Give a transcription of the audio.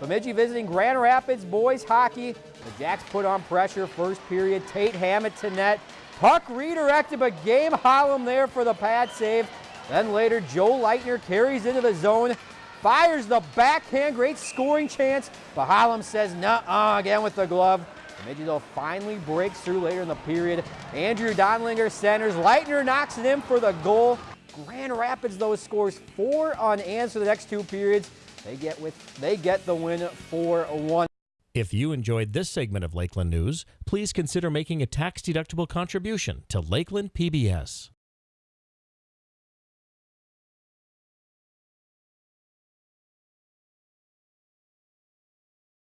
Bemidji visiting Grand Rapids boys hockey. The Jacks put on pressure first period. Tate Hammett to net. Puck redirected, but Gabe Hollum there for the pad save. Then later, Joe Leitner carries into the zone, fires the backhand, great scoring chance, but Hollum says nah again with the glove. Bemidji though, finally breaks through later in the period. Andrew Donlinger centers. Leitner knocks it in for the goal. Grand Rapids, though, scores four unanswered the next two periods. They get with they get the win 4-1. If you enjoyed this segment of Lakeland News, please consider making a tax-deductible contribution to Lakeland PBS.